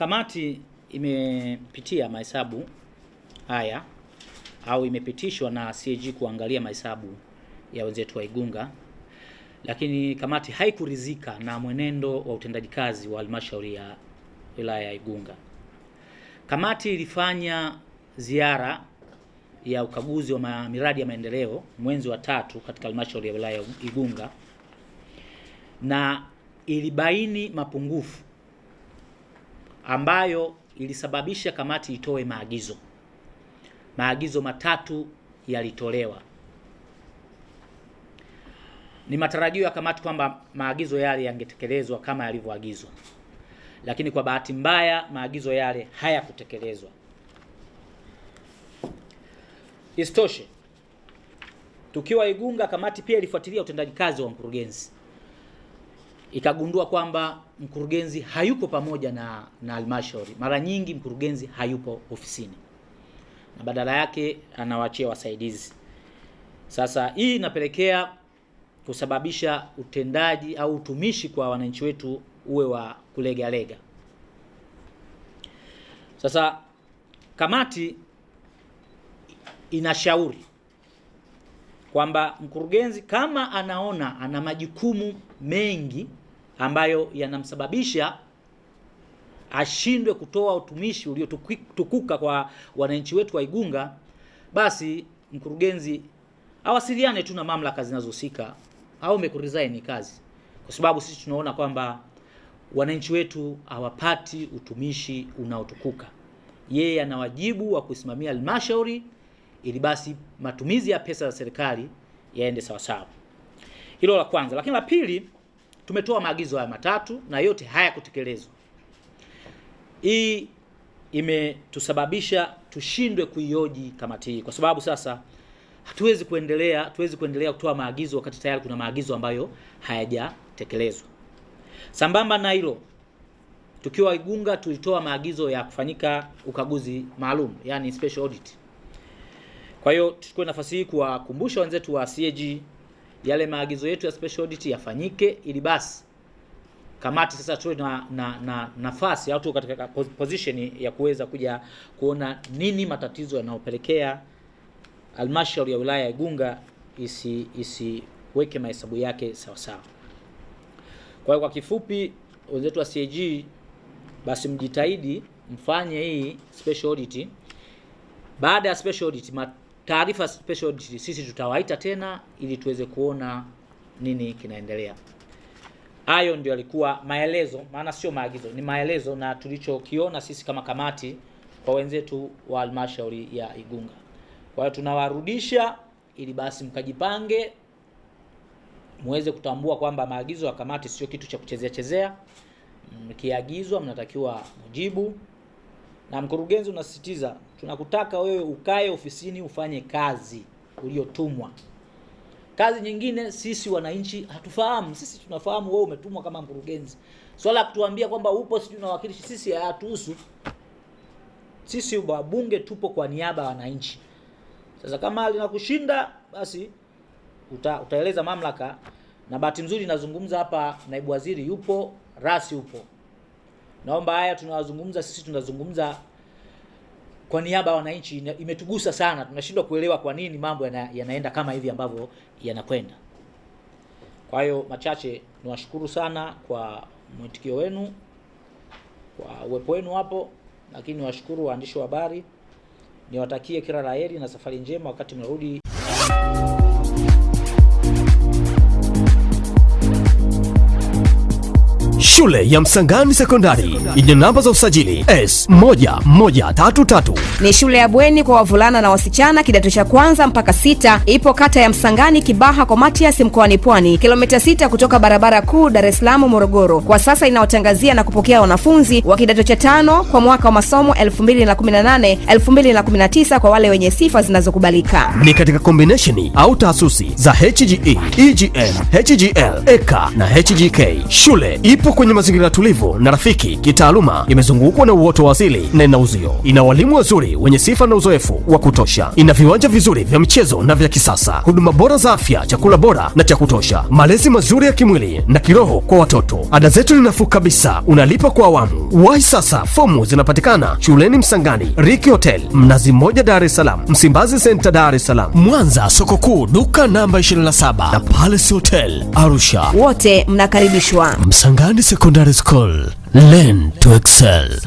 kamati imepitia mahesabu haya au imepitishwa na CAG kuangalia mahesabu ya wenzetu wa Igunga, lakini kamati haikuridhika na mwenendo wa utendaji kazi wa halmashauri ya wilaya ya Igunga. Kamati ilifanya ziara ya ukaguzi wa miradi ya maendeleo mwezi wa tatu katika halmashauri ya wilaya ya Igunga na ilibaini mapungufu ambayo ilisababisha kamati itoe maagizo. Maagizo matatu yalitolewa. Ni matarajio ya kamati kwamba maagizo yale yangetekelezwa kama yalivyoagizwa, lakini kwa bahati mbaya maagizo yale hayakutekelezwa. Isitoshe, tukiwa Igunga, kamati pia ilifuatilia utendaji kazi wa mkurugenzi, ikagundua kwamba mkurugenzi hayupo pamoja na na halmashauri. Mara nyingi mkurugenzi hayupo ofisini na badala yake anawaachia wasaidizi. Sasa hii inapelekea kusababisha utendaji au utumishi kwa wananchi wetu uwe wa kulegalega. Sasa kamati inashauri kwamba mkurugenzi kama anaona ana majukumu mengi ambayo yanamsababisha ashindwe kutoa utumishi uliotukuka kwa wananchi wetu wa Igunga, basi mkurugenzi awasiliane tu na mamlaka zinazohusika au kuresign kazi, kwa sababu sisi tunaona kwamba wananchi wetu hawapati utumishi unaotukuka. Yeye ana wajibu wa kusimamia halmashauri ili basi matumizi ya pesa za serikali yaende sawasawa. Hilo la kwanza, lakini la pili, tumetoa maagizo haya matatu na yote hayakutekelezwa. Hii imetusababisha tushindwe kuioji kamati hii, kwa sababu sasa hatuwezi kuendelea hatuwezi kuendelea kutoa maagizo wakati tayari kuna maagizo ambayo hayajatekelezwa. Sambamba na hilo, tukiwa Igunga tulitoa maagizo ya kufanyika ukaguzi maalum, yani special audit. Kwa hiyo tuchukue nafasi hii kuwakumbusha wenzetu wa CAG yale maagizo yetu ya special audit yafanyike, ili basi kamati sasa tuwe na, na, na nafasi au tu katika position ya kuweza kuja kuona nini matatizo yanayopelekea halmashauri ya wilaya ya Igunga isi isiweke mahesabu yake sawasawa. sawa. Kwa hiyo kwa kifupi, wenzetu wa CAG basi mjitahidi mfanye hii special audit. Baada ya special audit, taarifa special sisi tutawaita tena ili tuweze kuona nini kinaendelea. Hayo ndio yalikuwa maelezo, maana sio maagizo, ni maelezo na tulichokiona sisi kama kamati kwa wenzetu wa halmashauri ya Igunga. Kwa hiyo tunawarudisha ili basi mkajipange, muweze kutambua kwamba maagizo ya kamati sio kitu cha kuchezea chezea. Mkiagizwa mnatakiwa mujibu, na mkurugenzi unasisitiza, tunakutaka wewe ukae ofisini ufanye kazi uliotumwa. Kazi nyingine sisi wananchi hatufahamu. Sisi tunafahamu wewe umetumwa kama mkurugenzi. Swala la kutuambia kwamba upo sijui unawakilishi sisi hayatuhusu. Sisi wabunge tupo kwa niaba ya wananchi. Sasa kama linakushinda basi uta, utaeleza mamlaka, na bahati nzuri nazungumza hapa, naibu waziri yupo, rasi yupo. Naomba haya tunawazungumza sisi, tunazungumza kwa niaba ya wananchi. Imetugusa sana, tunashindwa kuelewa kwa nini mambo yana, yanaenda kama hivi ambavyo yanakwenda. Kwa hiyo machache, niwashukuru sana kwa mwitikio wenu, kwa uwepo wenu hapo, lakini niwashukuru waandishi wa habari, niwatakie kila la heri na safari njema wakati mnarudi Shule ya Msangani Sekondari yenye namba za usajili S1133 Ni shule ya bweni kwa wavulana na wasichana kidato cha kwanza mpaka sita. Ipo kata ya Msangani, Kibaha kwa Matias, mkoani Pwani, kilomita sita kutoka barabara kuu Dar es Salaam Morogoro. Kwa sasa inaotangazia na kupokea wanafunzi wa kidato cha tano kwa mwaka wa masomo 2018 2019 kwa wale wenye sifa zinazokubalika. ni katika kombinesheni au taasusi za HGE, EGM, HGL, EKA na HGK. Shule ipo Ipo kwenye mazingira tulivu na rafiki kitaaluma, imezungukwa na uoto wa asili na ina uzio. Ina walimu wazuri wenye sifa na uzoefu wa kutosha. Ina viwanja vizuri vya michezo na vya kisasa, huduma bora za afya, chakula bora na cha kutosha, malezi mazuri ya kimwili na kiroho kwa watoto. Ada zetu ni nafuu kabisa, unalipa kwa awamu. Wahi sasa, fomu zinapatikana shuleni Msangani, Riki Hotel, Mnazi Mmoja, Dar es Salaam, Msimbazi Senta, Dar es Salaam, Mwanza, soko kuu, duka namba 27 na Palace Hotel, Arusha. Wote mnakaribishwa. Msangani Secondary School, learn to excel.